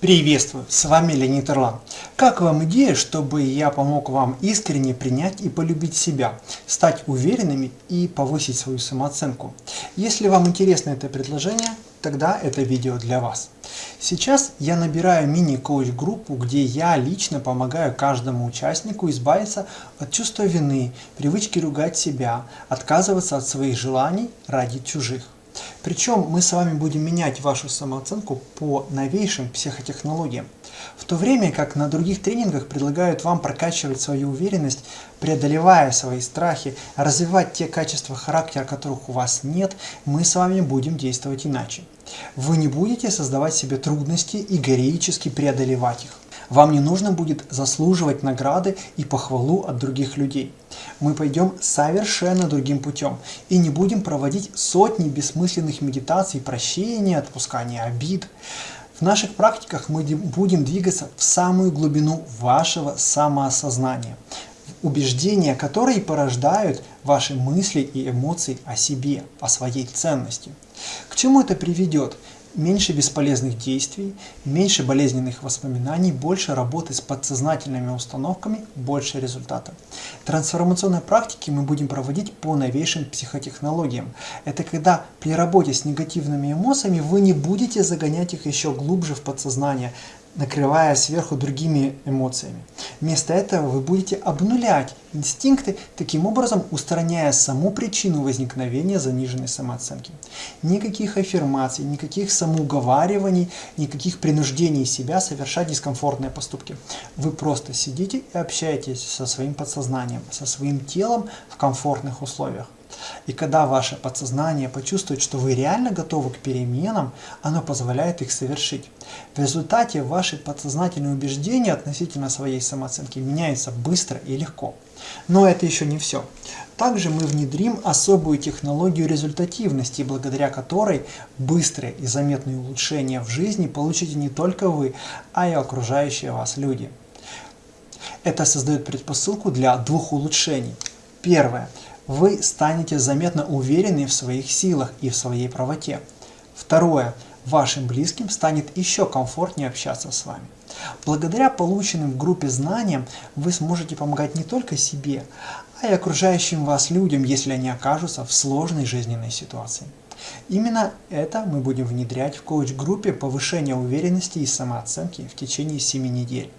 Приветствую, с вами Леонид Ирлан. Как вам идея, чтобы я помог вам искренне принять и полюбить себя, стать уверенными и повысить свою самооценку? Если вам интересно это предложение, тогда это видео для вас. Сейчас я набираю мини-коуч-группу, где я лично помогаю каждому участнику избавиться от чувства вины, привычки ругать себя, отказываться от своих желаний ради чужих. Причем мы с вами будем менять вашу самооценку по новейшим психотехнологиям. В то время как на других тренингах предлагают вам прокачивать свою уверенность, преодолевая свои страхи, развивать те качества характера, которых у вас нет, мы с вами будем действовать иначе. Вы не будете создавать себе трудности и героически преодолевать их. Вам не нужно будет заслуживать награды и похвалу от других людей. Мы пойдем совершенно другим путем и не будем проводить сотни бессмысленных медитаций прощения, отпускания обид. В наших практиках мы будем двигаться в самую глубину вашего самоосознания, убеждения, которые порождают ваши мысли и эмоции о себе, о своей ценности. К чему это приведет? Меньше бесполезных действий, меньше болезненных воспоминаний, больше работы с подсознательными установками, больше результата. Трансформационные практики мы будем проводить по новейшим психотехнологиям. Это когда при работе с негативными эмоциями вы не будете загонять их еще глубже в подсознание, накрывая сверху другими эмоциями. Вместо этого вы будете обнулять инстинкты, таким образом устраняя саму причину возникновения заниженной самооценки. Никаких аффирмаций, никаких самоуговариваний, никаких принуждений себя совершать дискомфортные поступки. Вы просто сидите и общаетесь со своим подсознанием, со своим телом в комфортных условиях. И когда ваше подсознание почувствует, что вы реально готовы к переменам, оно позволяет их совершить. В результате ваши подсознательные убеждения относительно своей самооценки меняются быстро и легко. Но это еще не все. Также мы внедрим особую технологию результативности, благодаря которой быстрые и заметные улучшения в жизни получите не только вы, а и окружающие вас люди. Это создает предпосылку для двух улучшений. Первое вы станете заметно уверены в своих силах и в своей правоте. Второе. Вашим близким станет еще комфортнее общаться с вами. Благодаря полученным в группе знаниям вы сможете помогать не только себе, а и окружающим вас людям, если они окажутся в сложной жизненной ситуации. Именно это мы будем внедрять в коуч-группе повышения уверенности и самооценки в течение 7 недель.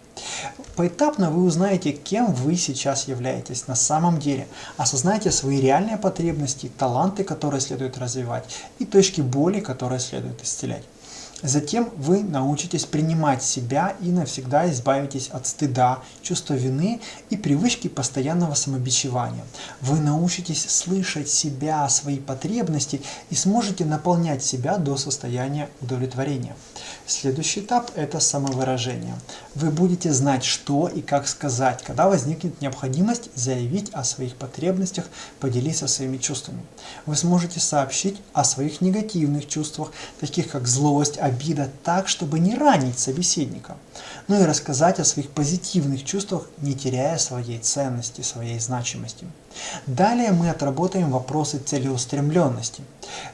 Поэтапно вы узнаете, кем вы сейчас являетесь на самом деле, осознаете свои реальные потребности, таланты, которые следует развивать, и точки боли, которые следует исцелять. Затем вы научитесь принимать себя и навсегда избавитесь от стыда, чувства вины и привычки постоянного самобичевания. Вы научитесь слышать себя, свои потребности и сможете наполнять себя до состояния удовлетворения. Следующий этап – это самовыражение. Вы будете знать, что и как сказать, когда возникнет необходимость заявить о своих потребностях, поделиться своими чувствами. Вы сможете сообщить о своих негативных чувствах, таких как злость, обида так, чтобы не ранить собеседника. Ну и рассказать о своих позитивных чувствах, не теряя своей ценности, своей значимости. Далее мы отработаем вопросы целеустремленности.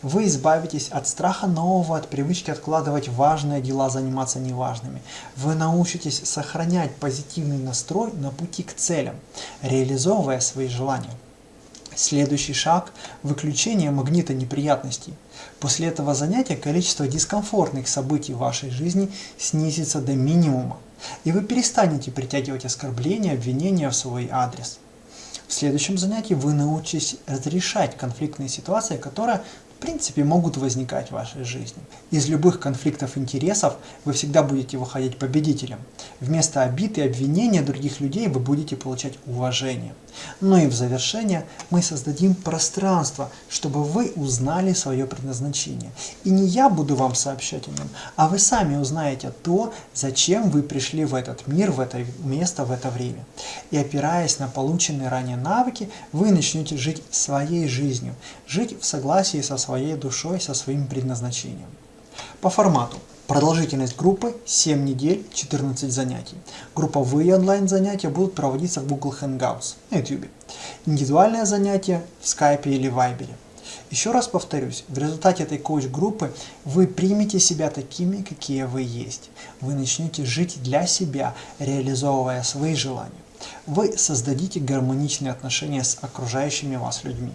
Вы избавитесь от страха нового, от привычки откладывать важные дела, заниматься неважными. Вы научитесь сохранять позитивный настрой на пути к целям, реализовывая свои желания. Следующий шаг – выключение магнита неприятностей. После этого занятия количество дискомфортных событий в вашей жизни снизится до минимума, и вы перестанете притягивать оскорбления, обвинения в свой адрес. В следующем занятии вы научитесь разрешать конфликтные ситуации, которые в принципе могут возникать в вашей жизни. Из любых конфликтов интересов вы всегда будете выходить победителем. Вместо обид и обвинения других людей вы будете получать уважение. Ну и в завершение мы создадим пространство, чтобы вы узнали свое предназначение. И не я буду вам сообщать о нем, а вы сами узнаете то, зачем вы пришли в этот мир, в это место, в это время. И опираясь на полученные ранее навыки, вы начнете жить своей жизнью, жить в согласии со своей душой, со своим предназначением. По формату. Продолжительность группы 7 недель, 14 занятий. Групповые онлайн-занятия будут проводиться в Google Hangouts на YouTube. Индивидуальные занятия в Skype или Viber. Еще раз повторюсь, в результате этой коуч-группы вы примете себя такими, какие вы есть. Вы начнете жить для себя, реализовывая свои желания. Вы создадите гармоничные отношения с окружающими вас людьми.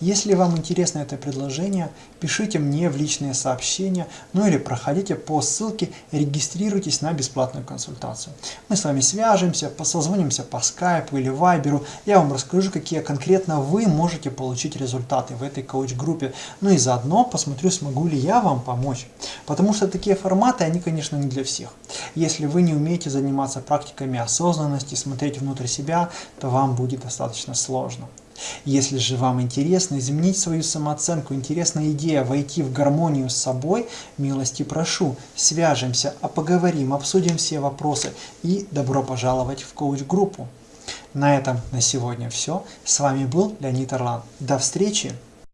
Если вам интересно это предложение, пишите мне в личные сообщения, ну или проходите по ссылке, регистрируйтесь на бесплатную консультацию. Мы с вами свяжемся, созвонимся по скайпу или вайберу, я вам расскажу, какие конкретно вы можете получить результаты в этой коуч-группе, ну и заодно посмотрю, смогу ли я вам помочь. Потому что такие форматы, они, конечно, не для всех. Если вы не умеете заниматься практиками осознанности, смотреть внутрь себя, то вам будет достаточно сложно. Если же вам интересно изменить свою самооценку, интересная идея войти в гармонию с собой, милости прошу, свяжемся, а поговорим, обсудим все вопросы и добро пожаловать в коуч-группу. На этом на сегодня все. С вами был Леонид Орлан. До встречи!